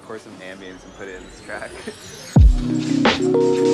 record some ambience and put it in this track.